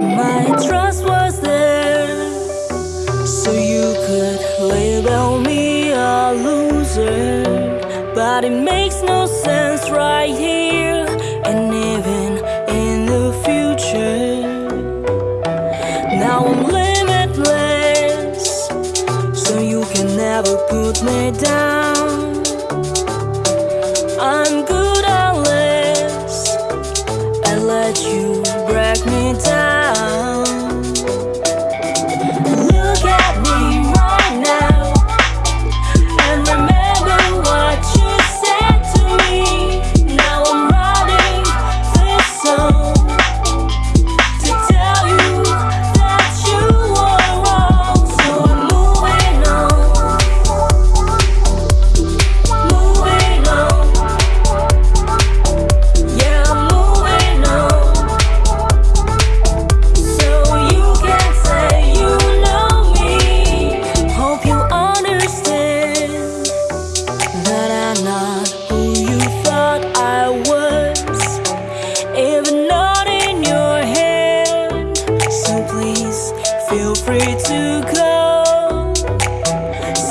My trust was there, so you could label me a loser. But it makes no sense right here and even in the future. Now I'm limitless, so you can never put me down.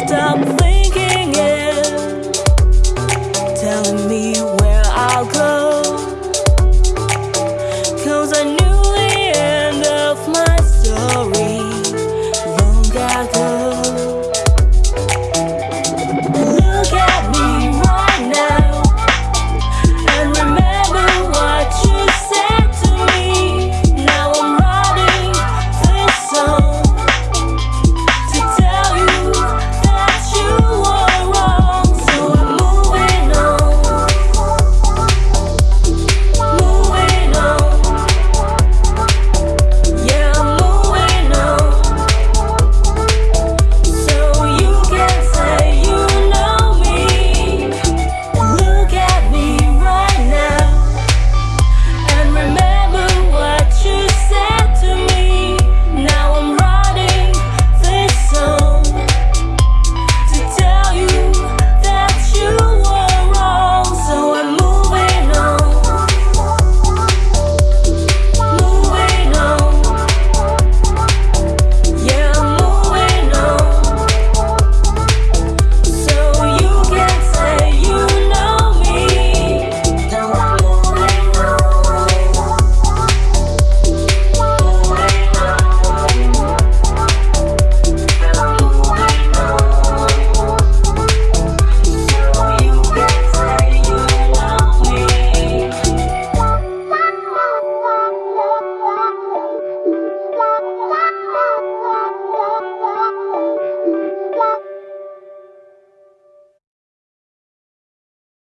stop thinking telling me where I'll I knew the end of my story long ago.